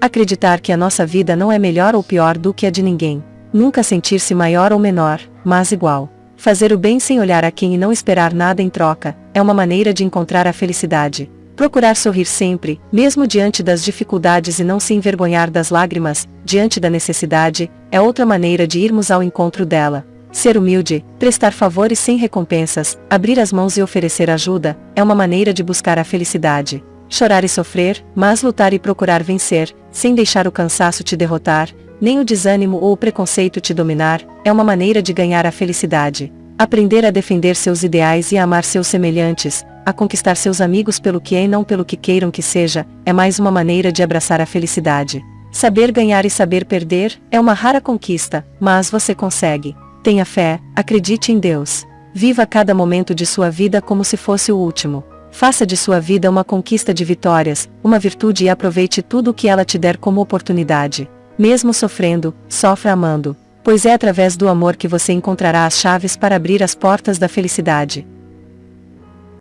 Acreditar que a nossa vida não é melhor ou pior do que a de ninguém. Nunca sentir-se maior ou menor, mas igual. Fazer o bem sem olhar a quem e não esperar nada em troca, é uma maneira de encontrar a felicidade. Procurar sorrir sempre, mesmo diante das dificuldades e não se envergonhar das lágrimas, diante da necessidade, é outra maneira de irmos ao encontro dela. Ser humilde, prestar favores sem recompensas, abrir as mãos e oferecer ajuda, é uma maneira de buscar a felicidade. Chorar e sofrer, mas lutar e procurar vencer, sem deixar o cansaço te derrotar, nem o desânimo ou o preconceito te dominar, é uma maneira de ganhar a felicidade. Aprender a defender seus ideais e a amar seus semelhantes, a conquistar seus amigos pelo que é e não pelo que queiram que seja, é mais uma maneira de abraçar a felicidade. Saber ganhar e saber perder, é uma rara conquista, mas você consegue. Tenha fé, acredite em Deus. Viva cada momento de sua vida como se fosse o último. Faça de sua vida uma conquista de vitórias, uma virtude e aproveite tudo o que ela te der como oportunidade. Mesmo sofrendo, sofra amando. Pois é através do amor que você encontrará as chaves para abrir as portas da felicidade.